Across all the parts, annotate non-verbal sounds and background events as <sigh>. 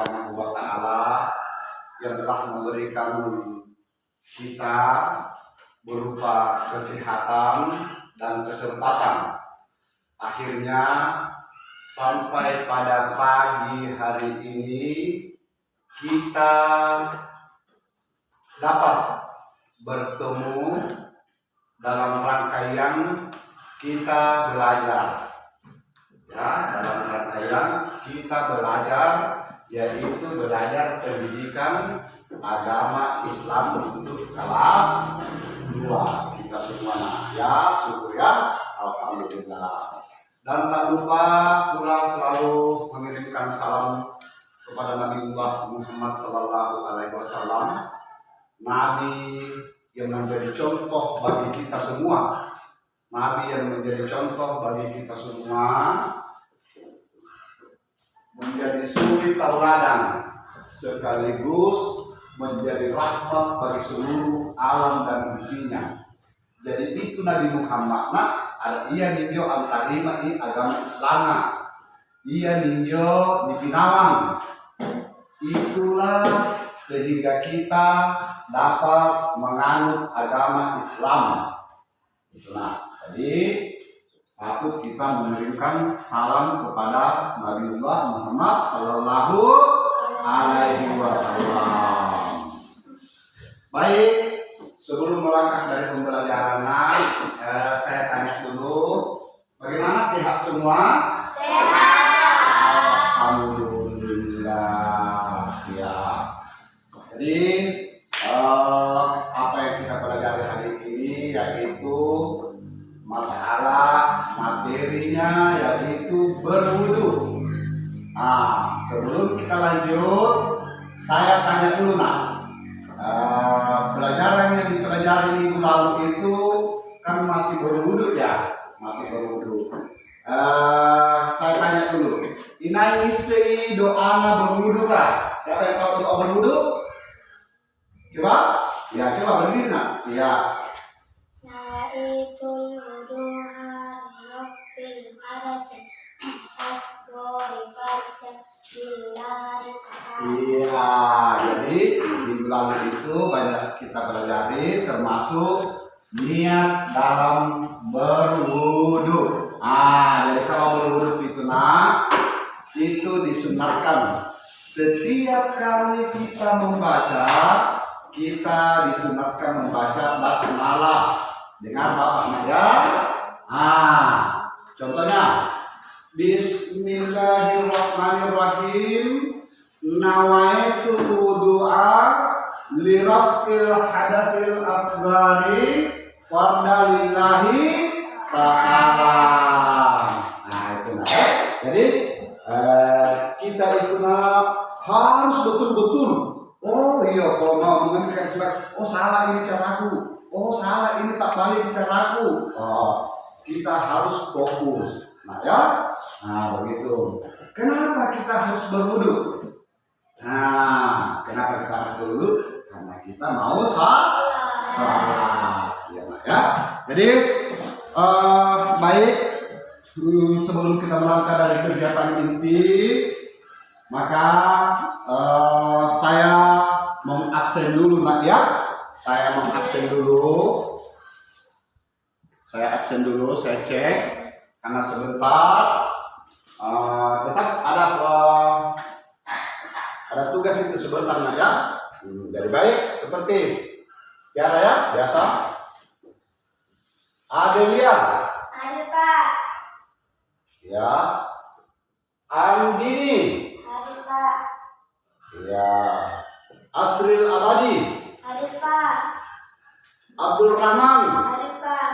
Subhanahu wa taala yang telah memberikan kita berupa kesehatan dan kesempatan. Akhirnya sampai pada pagi hari ini kita dapat bertemu dalam rangkaian kita belajar. Ya, dalam rangkaian kita belajar yaitu belajar pendidikan agama Islam untuk kelas 2 kita semua ya syukur ya. Alhamdulillah. Dan tak lupa pula selalu mengirimkan salam kepada Nabiullah Muhammad Sallallahu Alaihi Wasallam. Nabi yang menjadi contoh bagi kita semua. Nabi yang menjadi contoh bagi kita semua menjadi suri tauladan sekaligus menjadi rahmat bagi seluruh alam dan isinya. Jadi itu Nabi Muhammad ada ia ninjo antarima ini agama Islam. Ia ninjo di Pinawang. Itulah sehingga kita dapat menganut agama Islam. Nah, jadi patut kita mengirimkan salam kepada Nabiullah Muhammad Sallallahu Alaihi Wasallam. Baik, sebelum melangkah dari pembelajaran, eh, saya tanya dulu, bagaimana sehat semua? Alhamdulillah, itu disunatkan setiap kali kita membaca kita disunatkan membaca basmalah dengan bapak ya. Ah, contohnya Bismillahirrahmanirrahim nawaitu wudu'a li raf'il asghari fardalillahi ta'ala. Nah, itu nah. Jadi eh, kita itu nah, harus betul-betul Oh iya, kalau mau mengambil sebagai oh salah ini caraku, oh salah ini tak balik caraku. Oh, kita harus fokus. Nah ya, nah begitu. Kenapa kita harus berwudu? Nah, kenapa kita harus berwudu? Karena kita mau salat. Salat, ya, nah, ya. Jadi eh, baik hmm, sebelum kita melangkah dari kegiatan inti, maka eh, saya mengabsen dulu nak ya. Saya mengabsen dulu. Saya absen dulu, saya cek karena sebentar eh, tetap ada eh, ada tugas itu sebentar nak ya. Hmm, jadi baik seperti Tiara ya biasa. Adelia Ada pak, ya. Andini ya. Asril Abadi. Ada pak, Abdul Rahman. Ada pak,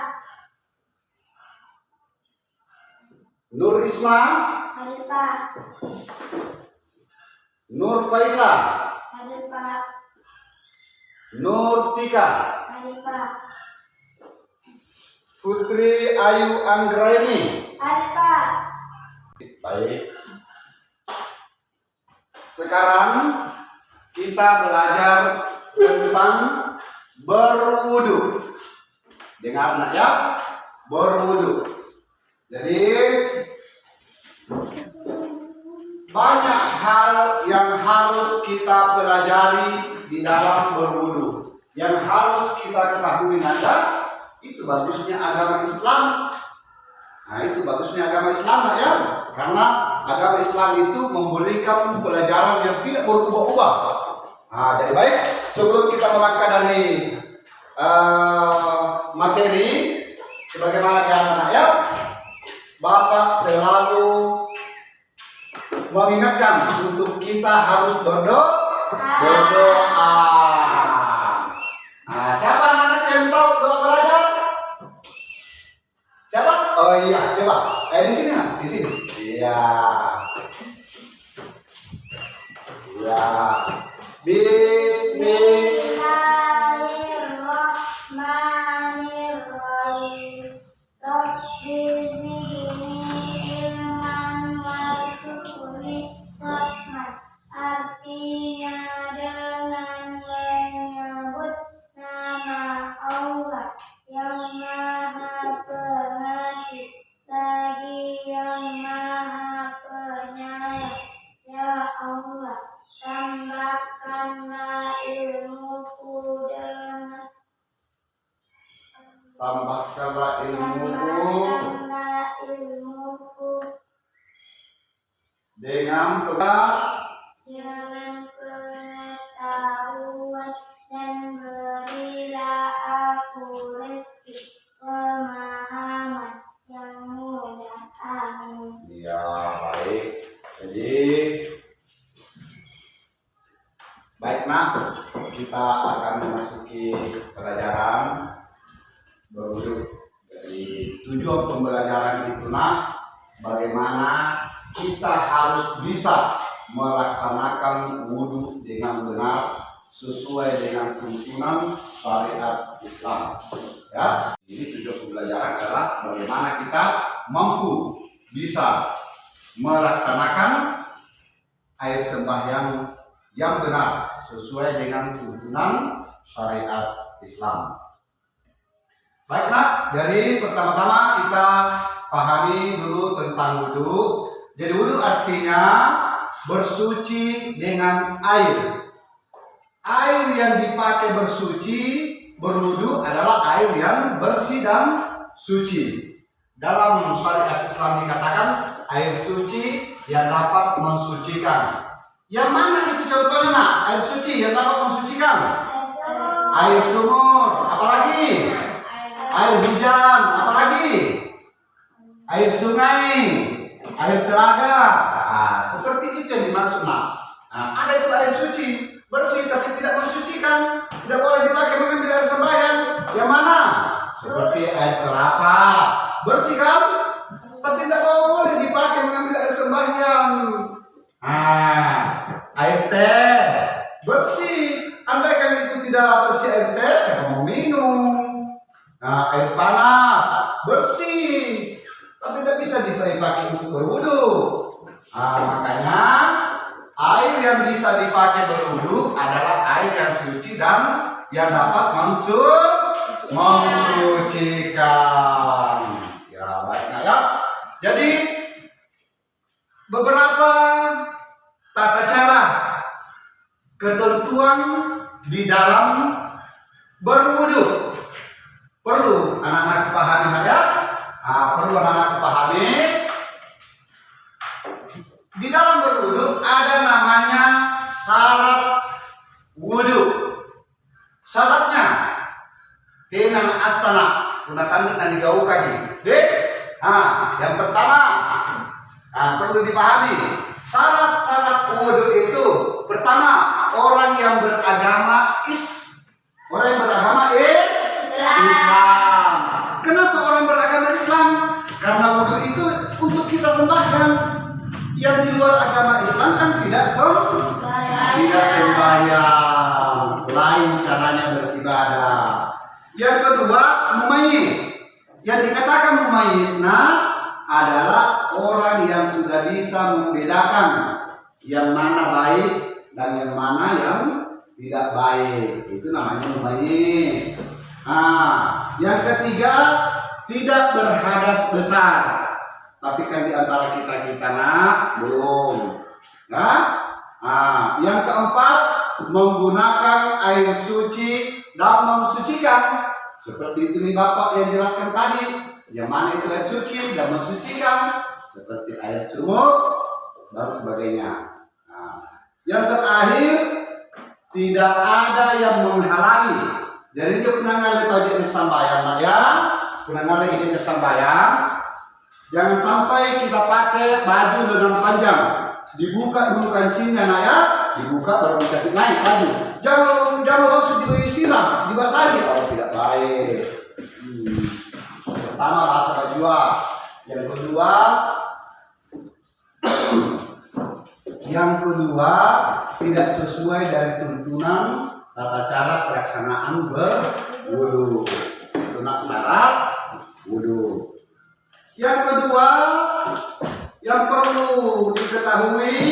Nur Isma. Ada pak, Nur Faisa ada pak, Nur Tika. Ada pak, Putri Ayu Anggraini. Hadir Pak. Baik. Sekarang kita belajar tentang berwudu. Dengar nak ya? Berwudu. Jadi banyak hal yang harus kita pelajari di dalam berwudu. Yang harus kita ketahui nanda itu bagusnya agama Islam Nah itu bagusnya agama Islam lah ya. Karena agama Islam itu memberikan pelajaran yang tidak berubah-ubah. Nah jadi baik sebelum kita melangkah dari eh, materi Sebagaimana biasa nak ya. Bapak selalu mengingatkan untuk kita harus berdoa. Berdoa. Di sini. Iya. Iya. Bismillah. Harus bisa melaksanakan wudhu dengan benar sesuai dengan tuntunan syariat Islam. Ya, ini tujuan pembelajaran adalah bagaimana kita mampu bisa melaksanakan air sembahyang yang benar sesuai dengan tuntunan syariat Islam. Baiklah, jadi pertama-tama kita pahami dulu tentang wudhu. Jadi wudhu artinya bersuci dengan air. Air yang dipakai bersuci, berwudhu adalah air yang bersih dan suci. Dalam syariat Islam dikatakan air suci yang dapat mensucikan. Yang mana itu contohnya nak? Air suci yang dapat mensucikan. Air sumur, apalagi? Air hujan, apalagi? Air sungai, air telaga. Nah, seperti itu yang dimaksud nak. Nah, ada itu air suci, bersih tapi tidak mensucikan. Tidak boleh dipakai mengambil air sembahyang. Yang mana? Seperti air kelapa, bersih kan? Tapi tidak boleh dipakai mengambil air sembahyang. Ah, air teh bersih. Andaikan itu tidak bersih air teh, siapa mau minum? Nah, air panas tidak bisa dipakai untuk berwudu. Nah, makanya air yang bisa dipakai berwudu adalah air yang suci dan yang dapat mensur mensucikan. Ya, baiknya ya. Jadi beberapa tata cara ketentuan di dalam berwudu perlu anak-anak pahami saja nah, perlu anak-anak pahami di dalam berwudu ada namanya syarat wudu syaratnya dengan asana gunakan dan digaukan deh nah yang pertama nah, perlu dipahami syarat-syarat wudu itu pertama orang yang beragama is orang yang beragama is Islam. Kenapa orang beragama Islam? Karena wudhu itu untuk kita sembahyang. Yang di luar agama Islam kan tidak sem tidak sembahyang. Lain caranya beribadah. Yang kedua, mumayyiz. Yang yang dikatakan mumayizna adalah orang yang sudah bisa membedakan yang mana baik dan yang mana yang tidak baik. Itu namanya mumayyiz. Nah, yang ketiga tidak berhadas besar. Tapi kan di antara kita kita nak belum. Nah, nah, yang keempat menggunakan air suci dan mensucikan. Seperti itu nih Bapak yang jelaskan tadi. Yang mana itu air suci dan mensucikan. Seperti air sumur dan sebagainya. Nah, yang terakhir tidak ada yang menghalangi. Jadi dia penangan letak di sambayang Pak ya. Penangan lagi di sambayang. Jangan sampai kita pakai baju dengan panjang. Dibuka dulu kancingnya nak ya. Dibuka baru dikasih naik baju. Jangan jangan langsung diberi siram, dibasahi kalau tidak baik. Hmm. Pertama rasa baju. Yang kedua <coughs> yang kedua tidak sesuai dari tuntunan tata cara pelaksanaan berwudu. Itu nak syarat wudu. Yang kedua yang perlu diketahui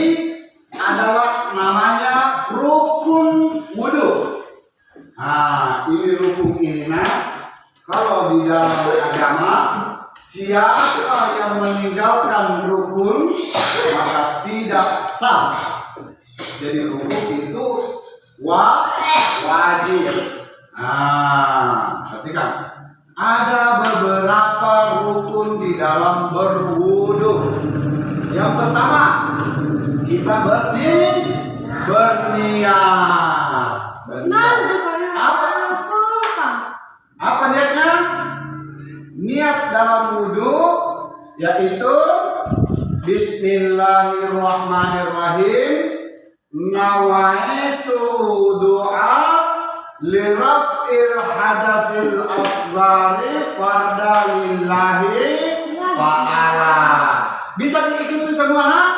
semua nak?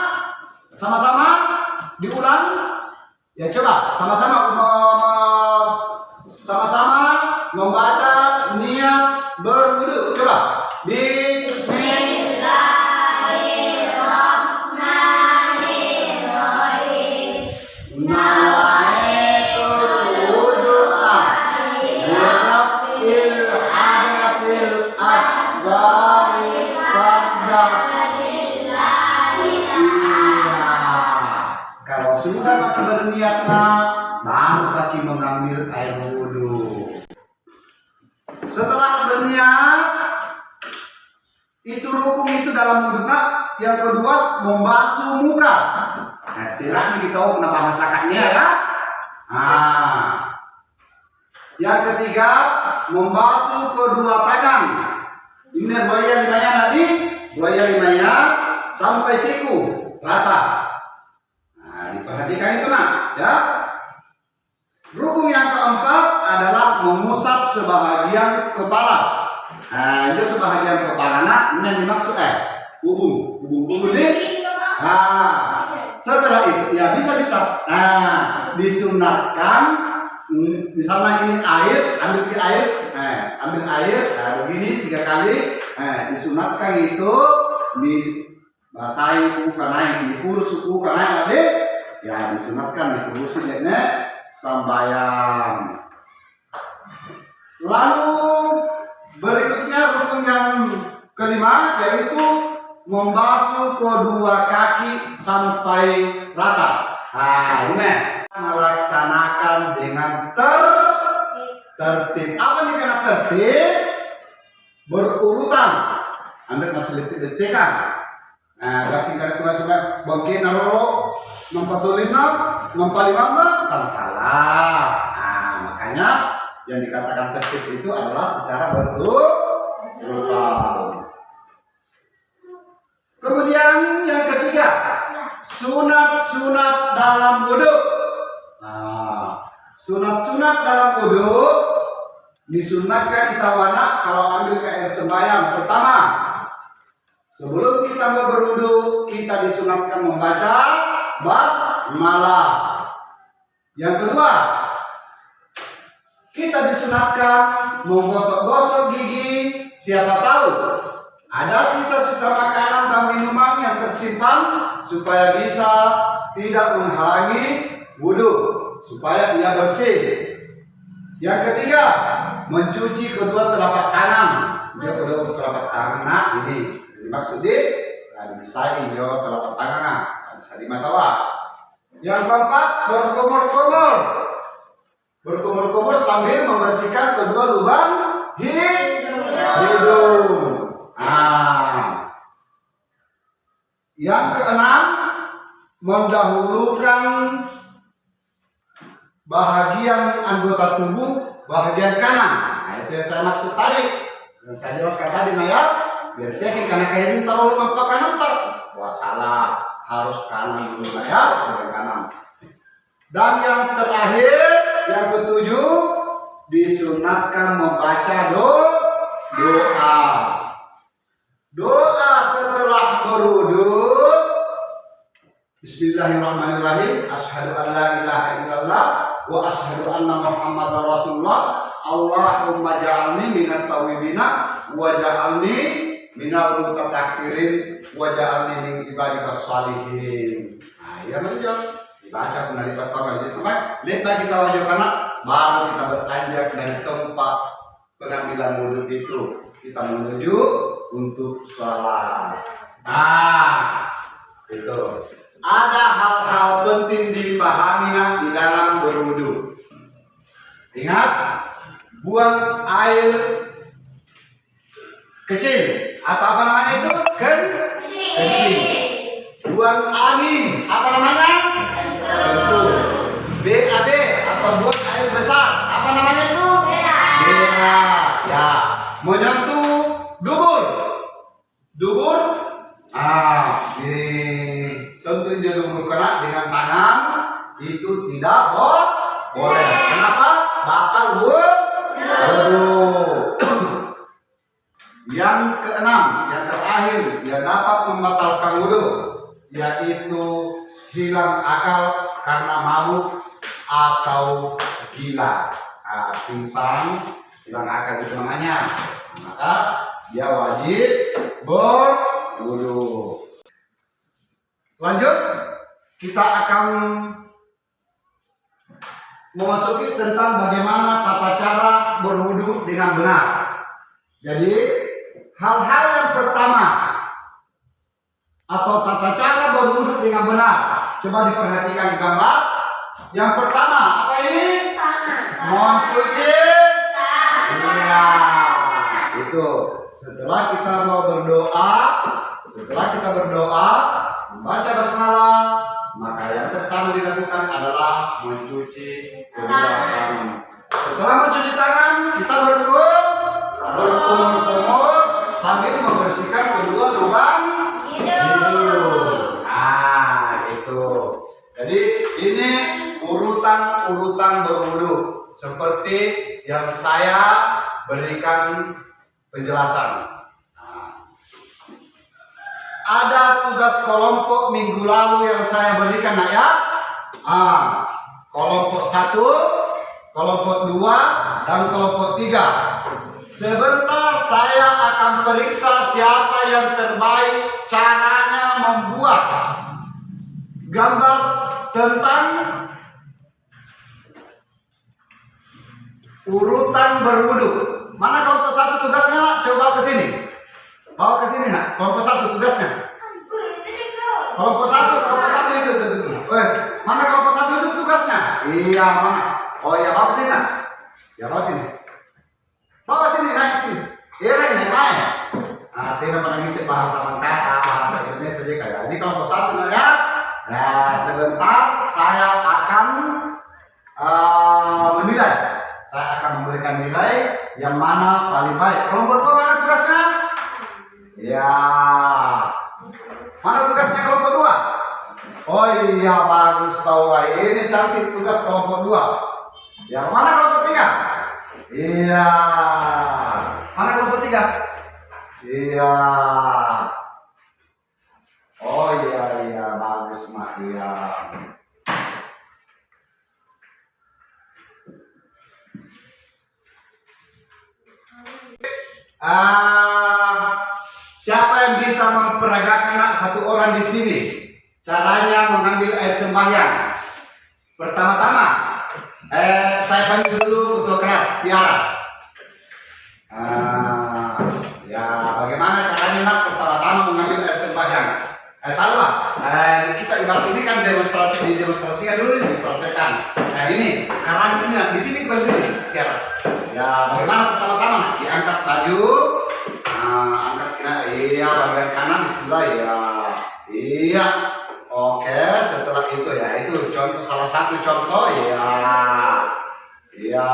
Sama-sama diulang? Ya coba sama-sama membasuh muka. Nah, kita tahu pernah bahasakannya ya. Nah, yang ketiga membasuh kedua tangan. Ini buaya limanya tadi, buaya limanya sampai siku rata. Nah, diperhatikan itu nak, ya. Rukun yang keempat adalah mengusap sebahagian kepala. Nah, itu sebahagian kepala nak, ini dimaksud eh, ubung, ubung, ubung ini. Nah, setelah itu ya bisa bisa. Nah, disunatkan hmm, misalnya ini air, ambil ke air, eh, ambil air, nah, begini tiga kali, eh, disunatkan itu dibasahi bukan naik, diurus bukan naik adik, ya disunatkan dikurusin ya sambayang. Lalu berikutnya rukun yang kelima yaitu membasuh kedua kaki sampai rata. Nah, ini melaksanakan dengan ter tertib. Apa nih karena tertib? Berurutan. Anda kasih detik-detikan. Nah, kasih kali tugas sudah bangkit naro nomor lima, nomor lima kan salah. Nah, makanya yang dikatakan tertib itu adalah secara berurutan. Kemudian yang ketiga, sunat-sunat dalam wudhu. Nah, sunat-sunat dalam wudhu disunatkan kita wana kalau ambil ke air sembahyang pertama. Sebelum kita mau berwudhu, kita disunatkan membaca basmalah. Yang kedua, kita disunatkan menggosok-gosok gigi. Siapa tahu ada sisa-sisa makanan dan minuman yang tersimpan supaya bisa tidak menghalangi wudhu, supaya ia bersih. Yang ketiga, mencuci kedua telapak tangan. Dia kedua telapak tangan nah, ini. Ini maksudnya nah, bisa ini telapak tangan nah, bisa di mata wah. Yang keempat, berkumur-kumur. Berkumur-kumur sambil membersihkan kedua lubang hidung. Ah. Yang keenam, mendahulukan bahagian anggota tubuh bahagian kanan. Nah, itu yang saya maksud tadi. Yang saya jelaskan tadi, nah ya. Biar yakin karena kayak ini terlalu mampu kanan tak. Wah salah, harus kanan dulu nah ya, bagian kanan. Dan yang terakhir, yang ketujuh, disunatkan membaca do, doa. Doa setelah berwudu. Bismillahirrahmanirrahim. Asyhadu an la ilaha illallah wa asyhadu anna Muhammadar Rasulullah. Allahumma ja'alni minat tawibina wa ja'alni minal mutatahhirin wa ja'alni min ibadikas salihin. Nah, ya menjawab dibaca kembali pertama kali sampai lepas kita wajib karena baru kita beranjak dari tempat pengambilan wudhu itu kita menuju untuk sholat. Nah, itu ada hal-hal penting dipahami di dalam berwudhu. Ingat, buang air kecil atau apa namanya itu? Ken kecil. Buang angin apa namanya? Tentu. BAB atau buang air besar apa namanya itu? Bera. Ya. Menyentuh dubur. Dubur. Ah, ini sentuh dia dubur kena dengan tangan itu tidak bo- boleh. Kenapa? Batal wudhu. Yang keenam, yang terakhir, yang dapat membatalkan wudhu, yaitu hilang akal karena mabuk atau gila. Nah, pingsan, hilang akal itu namanya. Maka dia wajib berwudhu. Lanjut, kita akan memasuki tentang bagaimana tata cara berwudhu dengan benar. Jadi, hal-hal yang pertama atau tata cara berwudhu dengan benar. Coba diperhatikan gambar. Yang pertama, apa ini? Mencuci. Iya, itu. Setelah kita mau berdoa, setelah kita berdoa, membaca basmalah, maka yang pertama dilakukan adalah mencuci tangan. Setelah mencuci tangan, kita berkumur, berkumur-kumur sambil membersihkan kedua lubang hidung. Ah, itu. Jadi ini urutan-urutan berwudu seperti yang saya berikan penjelasan. Ada tugas kelompok minggu lalu yang saya berikan nak ya. Ah, kelompok satu, kelompok dua, dan kelompok tiga. Sebentar saya akan periksa siapa yang terbaik caranya membuat gambar tentang urutan berwudu. Mana kelompok satu tugasnya? Coba ke sini. Bawa ke sini nak. Kelompok satu tugasnya. Kelompok satu, kelompok satu itu, itu, itu. Eh, mana kelompok satu itu tugasnya? Iya mana? Oh iya bawa sini nak. Ya bawa sini. Bawa sini naik sini. Iya naik naik naik. Nah, tidak pernah ngisi bahasa mengkata, bahasa Indonesia saja kayak ini kelompok satu nak ya. Nah, sebentar saya akan eh, menilai. Saya akan memberikan nilai yang mana paling baik. Kelompok dua setahu saya ini cantik tugas kelompok dua. Yang mana kelompok tiga? Iya. Mana kelompok tiga? Iya. Oh iya iya bagus mak iya. Ah, siapa yang bisa memperagakan satu orang di sini? Caranya mengambil air sembahyang. Pertama-tama, eh, saya panggil dulu ketua keras, Tiara. Ah, ya bagaimana caranya nak pertama-tama mengambil air sembahyang? Eh, tahu lah, eh, kita ibarat ini kan demonstrasi, demonstrasikan dulu dipraktekkan. Nah ini, karang ini, nah, di sini berdiri, Tiara. Ya, bagaimana pertama-tama? Diangkat baju, nah, angkat kena, iya, bagian kanan di sebelah, ya, iya. Oke, setelah itu ya, itu contoh salah satu contoh, ya, iya.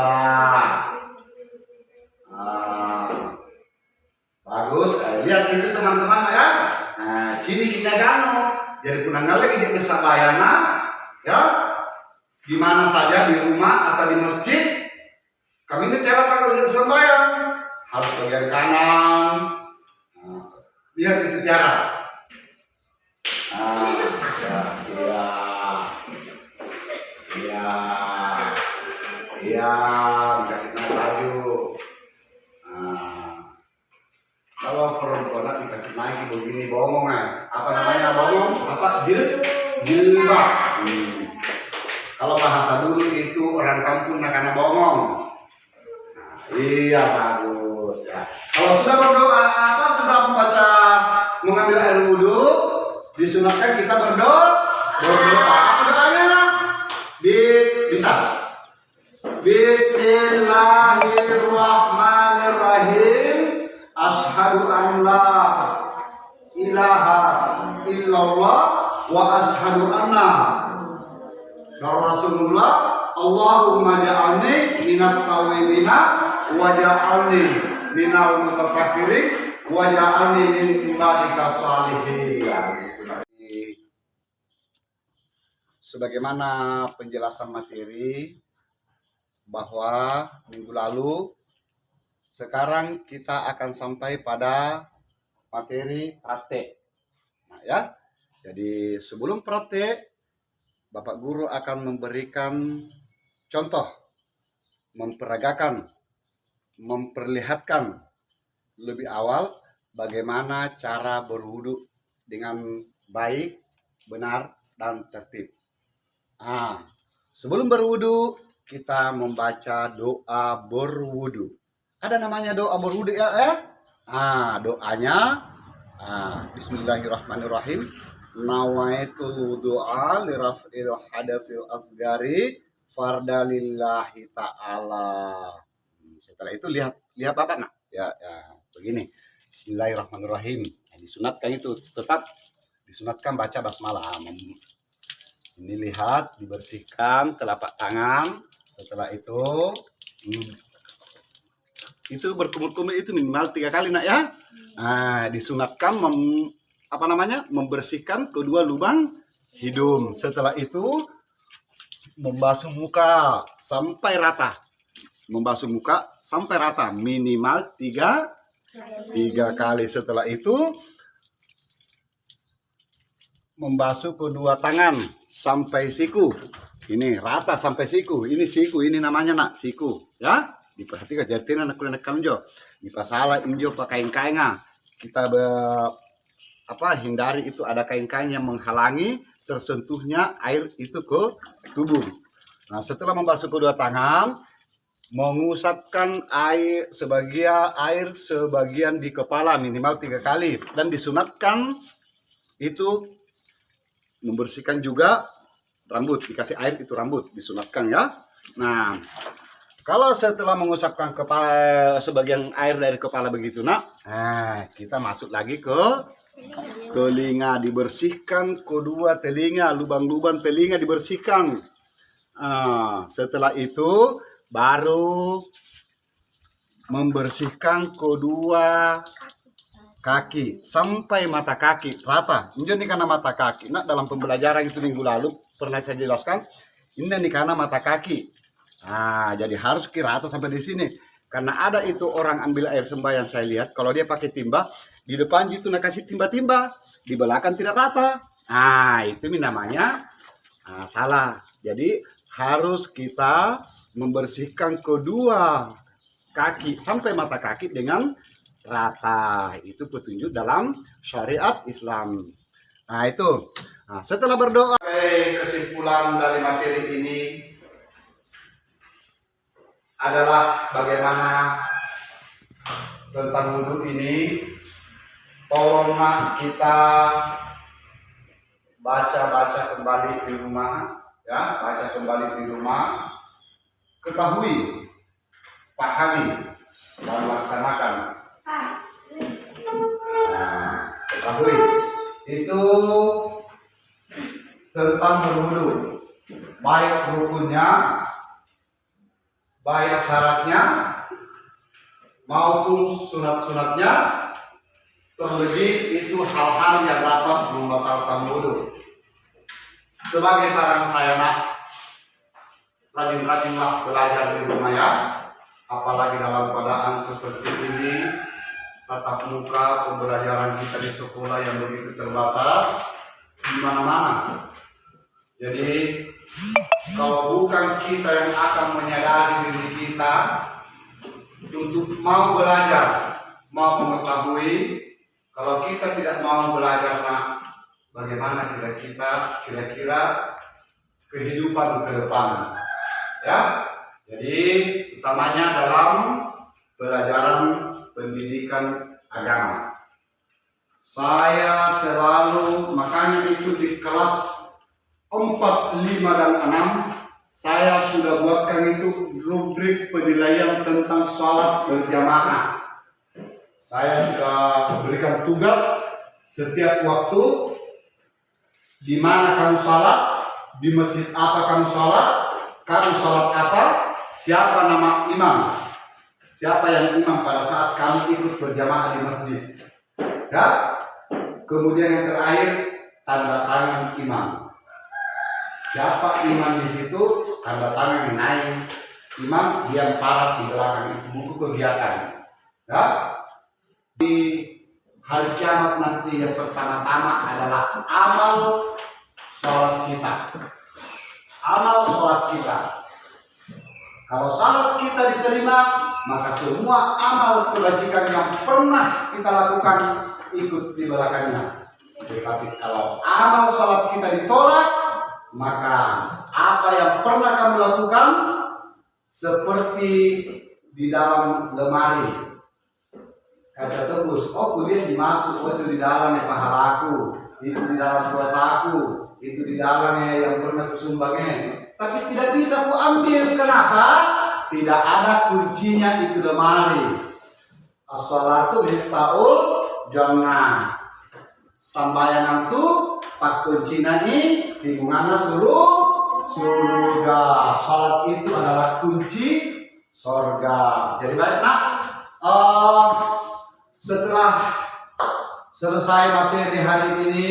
Ah, bagus, eh, lihat itu teman-teman ya. Nah, sini kita gano. Jadi punanggal lagi dia kesabayana, ya. Di mana saja di rumah atau di masjid, kami ini kalau sembahyang harus bagian kanan. Nah, lihat itu. Ah, ya, iya, iya, iya, baju. Nah, iya bagus ya. Kalau sudah berdoa apa sudah membaca mengambil air wudhu disunatkan kita berdoa. Berdoa. Apa doanya bis bisa Bismillahirrahmanirrahim. Ashadu an la ilaha illallah wa ashadu anna. Rasulullah Allahumma ja'alni minat tawibina wa ja'alni minal mutafakkirin wa ja'alni min ibadika salihin sebagaimana penjelasan materi bahwa minggu lalu sekarang kita akan sampai pada materi praktek. Nah, ya. Jadi sebelum praktek Bapak guru akan memberikan contoh memperagakan memperlihatkan lebih awal bagaimana cara berwudu dengan baik, benar dan tertib. Ah, sebelum berwudu kita membaca doa berwudu. Ada namanya doa berwudu ya, eh? Ah, doanya ah, Bismillahirrahmanirrahim. Nawaitul wudu'a liraf'il hadasil asgari farda lillahi ta'ala. Hmm, Setelah itu lihat lihat apa nak? Ya, ya begini. Bismillahirrahmanirrahim. Nah, disunatkan itu tetap disunatkan baca basmalah. Ini lihat dibersihkan telapak tangan. Setelah itu hmm, itu berkumur-kumur itu minimal tiga kali nak ya? Nah disunatkan mem, apa namanya membersihkan kedua lubang hidung. Setelah itu membasuh muka sampai rata. Membasuh muka sampai rata minimal tiga tiga kali. Setelah itu membasuh kedua tangan sampai siku. Ini rata sampai siku. Ini siku, ini namanya nak siku, ya. Diperhatikan jadi anak kuliah kamjo. Di pasala injo pakai kainga. Kita be, apa hindari itu ada kain-kain yang menghalangi tersentuhnya air itu ke tubuh. Nah, setelah membasuh kedua tangan, mengusapkan air sebagian air sebagian di kepala minimal tiga kali dan disunatkan itu membersihkan juga rambut dikasih air itu rambut disunatkan ya. Nah kalau setelah mengusapkan kepala sebagian air dari kepala begitu nak nah kita masuk lagi ke telinga dibersihkan kedua telinga lubang-lubang telinga dibersihkan. Ah, setelah itu baru membersihkan kedua kaki sampai mata kaki rata. Ini karena mata kaki. Nah dalam pembelajaran itu minggu lalu pernah saya jelaskan. Ini karena mata kaki. Nah jadi harus kira rata sampai di sini. Karena ada itu orang ambil air sembahyang saya lihat. Kalau dia pakai timba di depan itu nak kasih timba-timba di belakang tidak rata. Nah itu nih namanya ah, salah. Jadi harus kita membersihkan kedua kaki sampai mata kaki dengan rata. Itu petunjuk dalam syariat Islam. Nah itu. Nah, setelah berdoa. Oke, kesimpulan dari materi ini adalah bagaimana tentang wudhu ini. Tolonglah kita baca-baca kembali di rumah, ya, baca kembali di rumah, ketahui, pahami, dan laksanakan. Nah, ketahui. Itu tentang berwudu, baik rukunnya, baik syaratnya, maupun sunat-sunatnya, terlebih itu hal-hal yang dapat membatalkan wudhu. Sebagai saran saya nak, rajin-rajinlah belajar di rumah ya, apalagi dalam keadaan seperti ini, tatap muka pembelajaran kita di sekolah yang begitu terbatas di mana-mana. Jadi kalau bukan kita yang akan menyadari diri kita untuk mau belajar, mau mengetahui, kalau kita tidak mau belajar, nah, bagaimana kira kita kira-kira kehidupan ke depan? Ya, jadi utamanya dalam pelajaran pendidikan agama. Saya selalu makanya itu di kelas 4, 5 dan 6 saya sudah buatkan itu rubrik penilaian tentang sholat berjamaah. Saya sudah berikan tugas setiap waktu di mana kamu sholat, di masjid apa kamu sholat, kamu sholat apa, siapa nama imam, siapa yang imam pada saat kamu ikut berjamaah di masjid. Ya, kemudian yang terakhir tanda tangan imam. Siapa imam di situ, tanda tangan naik. Imam diam parat di belakang buku kegiatan. Ya, di hari kiamat nanti yang pertama-tama adalah amal sholat kita. Amal sholat kita. Kalau sholat kita diterima, maka semua amal kebajikan yang pernah kita lakukan ikut di belakangnya. Tetapi kalau amal sholat kita ditolak, maka apa yang pernah kamu lakukan seperti di dalam lemari. Kaca tebus oh kuliah dimasuk oh itu di dalam ya pahalaku itu di dalam kuasaku itu di dalamnya yang pernah kusumbangnya tapi tidak bisa ku ambil. Kenapa tidak ada kuncinya itu lemari. As-salatu miftahul jannah. Sambayangan tu pak kunci nani lingkungannya suruh? Surga. Salat itu adalah kunci surga jadi baik nak? Uh, setelah selesai materi hari ini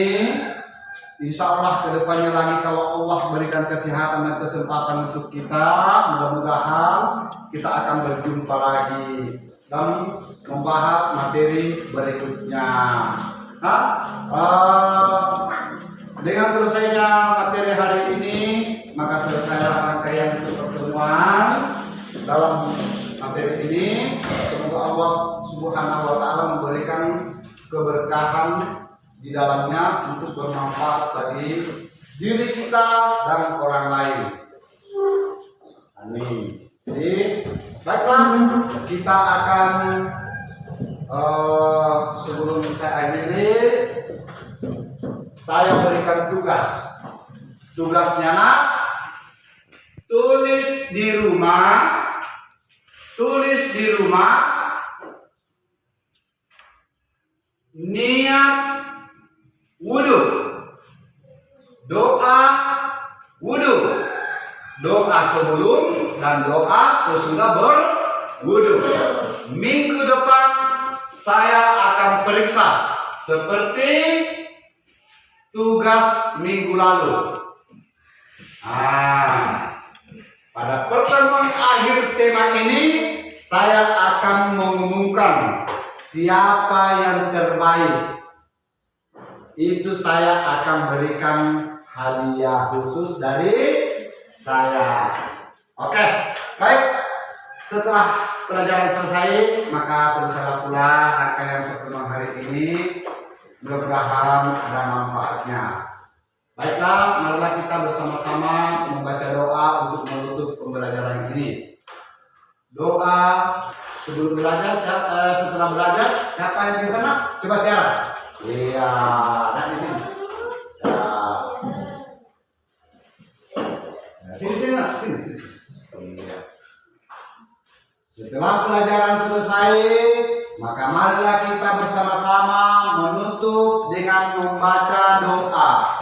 Insya Allah ke depannya lagi kalau Allah berikan kesehatan dan kesempatan untuk kita mudah-mudahan kita akan berjumpa lagi dan membahas materi berikutnya. Nah, uh, dengan selesainya materi hari ini maka selesai rangkaian untuk pertemuan dalam materi ini. Semoga Allah Subhanahu wa taala memberikan keberkahan di dalamnya untuk bermanfaat bagi diri kita dan orang lain. Amin. Jadi baiklah kita akan uh, sebelum saya akhiri saya berikan tugas. Tugasnya tulis di rumah tulis di rumah niat wudhu doa. Wudhu doa sebelum dan doa sesudah berwudhu minggu depan saya akan periksa seperti tugas minggu lalu. Ah pada pertemuan akhir tema ini saya akan mengumumkan siapa yang terbaik itu saya akan berikan hadiah khusus dari saya. Oke, baik. Setelah pelajaran selesai, maka selesailah pula rangkaian pertemuan hari ini. Mudah-mudahan ada manfaatnya. Baiklah, marilah kita bersama-sama membaca doa untuk menutup pembelajaran ini. Doa sebelum belajar, siapa, eh, setelah belajar, siapa yang di sana? Coba Tiara. Iya, nak di sini. Ya. Ya, Sini, sini, nak. sini, sini. Iya. Setelah pelajaran selesai, maka marilah kita bersama-sama menutup dengan membaca doa.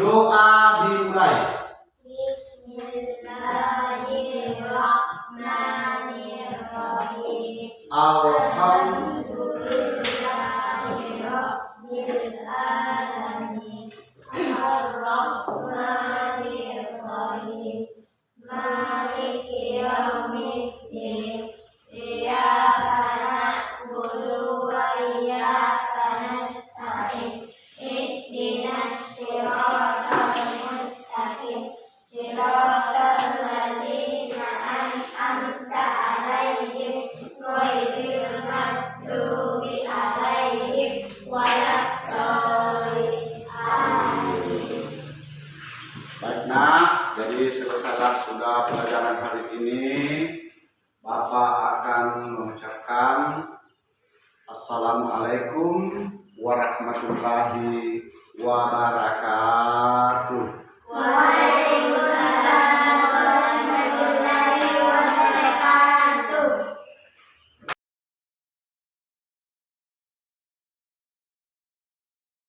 Doa dimulai. Bismillahirrahmanirrahim. Alhamdulillah. Alhamdulillahirrahmanirrahim.